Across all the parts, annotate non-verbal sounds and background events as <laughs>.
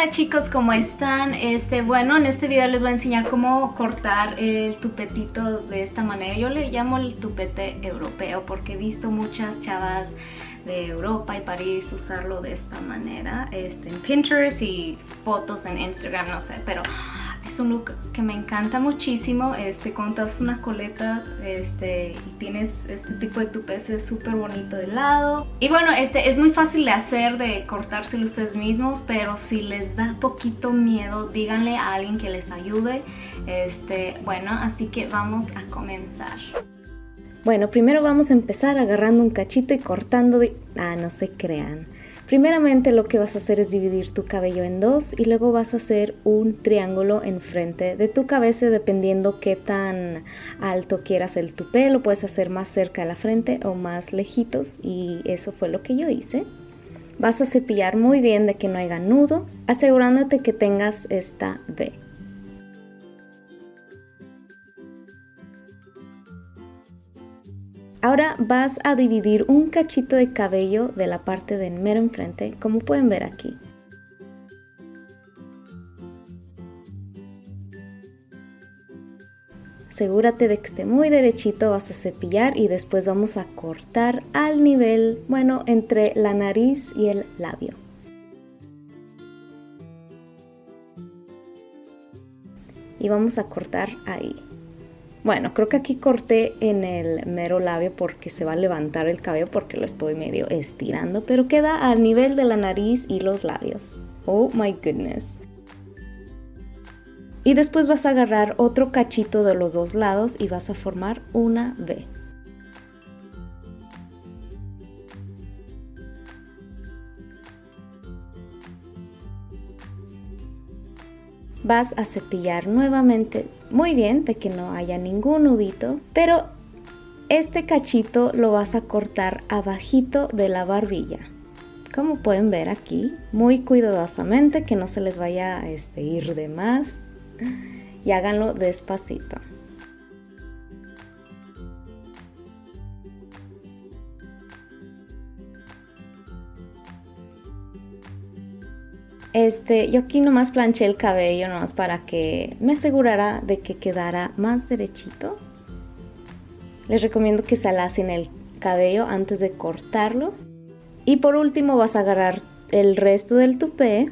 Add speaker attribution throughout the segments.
Speaker 1: Hola chicos, ¿cómo están? Este, bueno, en este video les voy a enseñar cómo cortar el tupetito de esta manera. Yo le llamo el tupete europeo porque he visto muchas chavas de Europa y París usarlo de esta manera este, en Pinterest y fotos en Instagram, no sé, pero un look que me encanta muchísimo, este, contas una coleta este, y tienes este tipo de tupés, es súper bonito de lado. Y bueno, este es muy fácil de hacer, de cortárselo ustedes mismos, pero si les da poquito miedo, díganle a alguien que les ayude. Este, bueno, así que vamos a comenzar.
Speaker 2: Bueno, primero vamos a empezar agarrando un cachito y cortando de... Ah, no se crean. Primeramente lo que vas a hacer es dividir tu cabello en dos y luego vas a hacer un triángulo enfrente de tu cabeza dependiendo qué tan alto quieras el tupé. Lo puedes hacer más cerca de la frente o más lejitos y eso fue lo que yo hice. Vas a cepillar muy bien de que no haya nudos, asegurándote que tengas esta V. Ahora vas a dividir un cachito de cabello de la parte de mero enfrente, como pueden ver aquí. Asegúrate de que esté muy derechito, vas a cepillar y después vamos a cortar al nivel, bueno, entre la nariz y el labio. Y vamos a cortar ahí. Bueno, creo que aquí corté en el mero labio porque se va a levantar el cabello porque lo estoy medio estirando, pero queda al nivel de la nariz y los labios. Oh my goodness. Y después vas a agarrar otro cachito de los dos lados y vas a formar una V. vas a cepillar nuevamente muy bien de que no haya ningún nudito, pero este cachito lo vas a cortar abajito de la barbilla. Como pueden ver aquí, muy cuidadosamente que no se les vaya a este, ir de más y háganlo despacito. Este, yo aquí nomás planché el cabello nomás para que me asegurara de que quedara más derechito. Les recomiendo que se alacen el cabello antes de cortarlo. Y por último vas a agarrar el resto del tupé,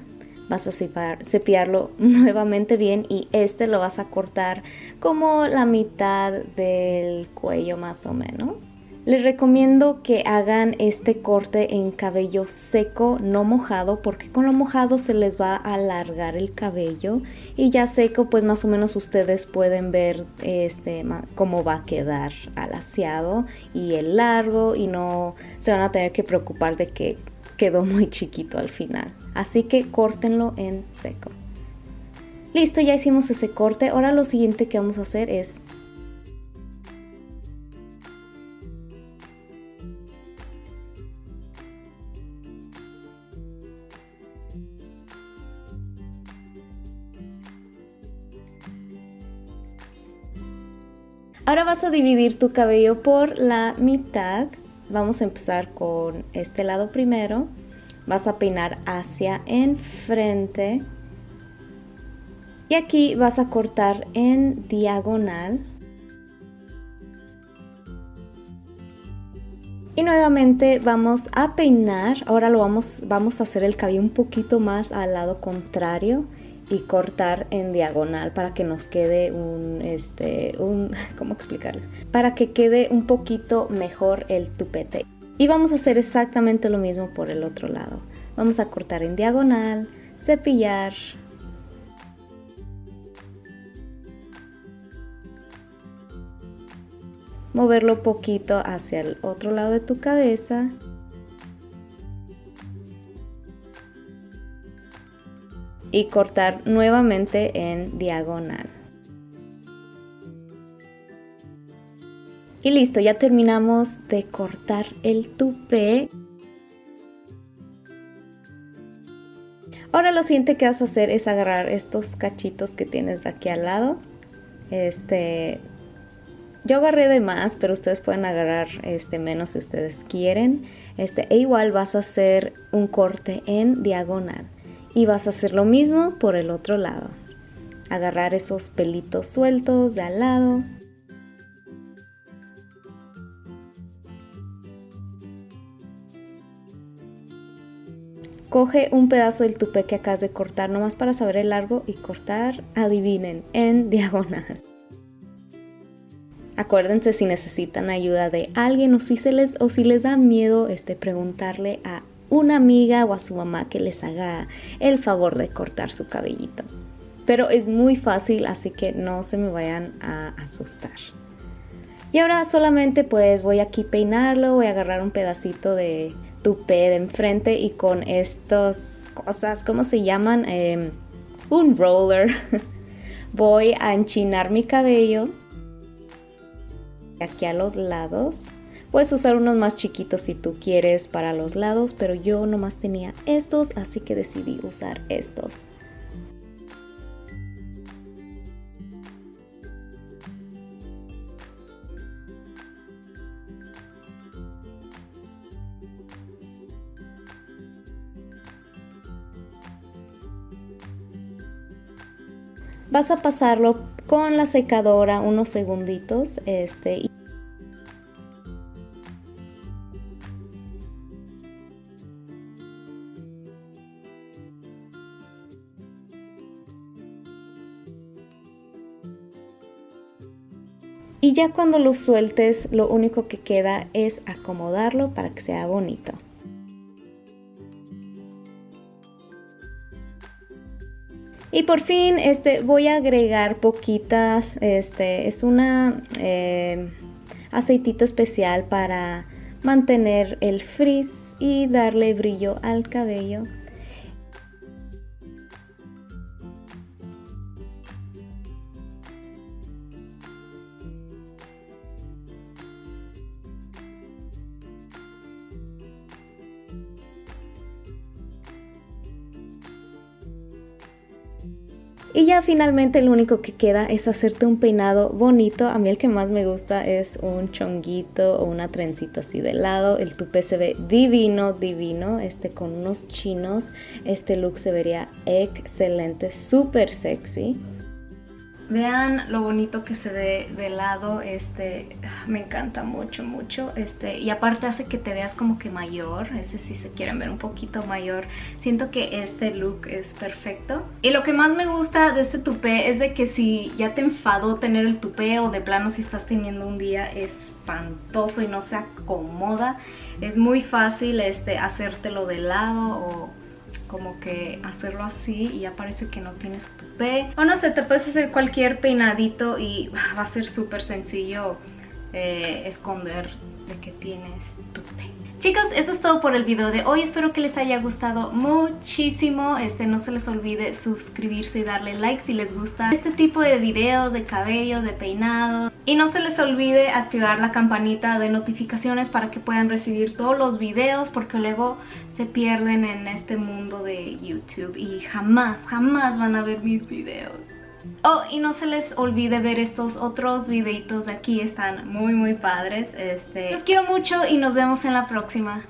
Speaker 2: vas a cepillarlo <laughs> nuevamente bien y este lo vas a cortar como la mitad del cuello más o menos. Les recomiendo que hagan este corte en cabello seco, no mojado, porque con lo mojado se les va a alargar el cabello y ya seco pues más o menos ustedes pueden ver este cómo va a quedar alaciado y el largo y no se van a tener que preocupar de que quedó muy chiquito al final. Así que córtenlo en seco. Listo, ya hicimos ese corte. Ahora lo siguiente que vamos a hacer es Ahora vas a dividir tu cabello por la mitad. Vamos a empezar con este lado primero. Vas a peinar hacia enfrente. Y aquí vas a cortar en diagonal. Y nuevamente vamos a peinar, ahora lo vamos, vamos a hacer el cabello un poquito más al lado contrario y cortar en diagonal para que nos quede un, este, un, <laughs> ¿cómo explicarles? Para que quede un poquito mejor el tupete. Y vamos a hacer exactamente lo mismo por el otro lado. Vamos a cortar en diagonal, cepillar. Moverlo poquito hacia el otro lado de tu cabeza y cortar nuevamente en diagonal. Y listo, ya terminamos de cortar el tupé. Ahora lo siguiente que vas a hacer es agarrar estos cachitos que tienes aquí al lado. Este, yo agarré de más, pero ustedes pueden agarrar este menos si ustedes quieren. Este, e igual vas a hacer un corte en diagonal Y vas a hacer lo mismo por el otro lado. Agarrar esos pelitos sueltos de al lado. Coge un pedazo del tupé que acabas de cortar nomás para saber el largo y cortar, adivinen, en <laughs> diagonal. Acuérdense si necesitan ayuda de alguien o si, se les, o si les da miedo este, preguntarle a una amiga o a su mamá que les haga el favor de cortar su cabellito. Pero es muy fácil, así que no se me vayan a asustar. Y ahora solamente pues voy aquí peinarlo, voy a agarrar un pedacito de tupé de enfrente y con estas cosas, ¿cómo se llaman? Em, un roller. <laughs> voy a enchinar mi cabello aquí a los lados. Puedes usar unos más chiquitos si tú quieres para los lados, pero yo nomás tenía estos, así que decidí usar estos. vas a pasarlo con la secadora unos segunditos este Y ya cuando lo sueltes, lo único que queda es acomodarlo para que sea bonito. Y por fin este, voy a agregar poquitas, este, es una eh, aceitito especial para mantener el frizz y darle brillo al cabello. Y ya finalmente lo único que queda es hacerte un peinado bonito. A mí el que más me gusta es un chonguito o una trencita así de lado. El tupé se ve divino, divino. Este con unos chinos. Este look se vería excelente, súper sexy. Vean lo bonito que se ve de lado, este, me encanta mucho, mucho, este, y aparte hace que te veas como que mayor, ese si se quieren ver un poquito mayor, siento que este look es perfecto. Y lo que más me gusta de este tupé es de que si ya te enfadó tener el tupé o de plano si estás teniendo un día espantoso y no se acomoda, es muy fácil este, hacértelo de lado o como que hacerlo así y ya parece que no tienes tupé. O no sé, te puedes hacer cualquier peinadito y <laughs> va a ser súper sencillo eh, esconder de que tienes tupé. Chicos, eso es todo por el video de hoy. Espero que les haya gustado muchísimo. Este, no se les olvide suscribirse y darle like si les gusta este tipo de videos de cabello, de peinado. Y no se les olvide activar la campanita de notificaciones para que puedan recibir todos los videos porque luego se pierden en este mundo de YouTube y jamás, jamás van a ver mis videos. Oh, y no se les olvide ver estos otros videitos de aquí, están muy muy padres. Este, los quiero mucho y nos vemos en la próxima.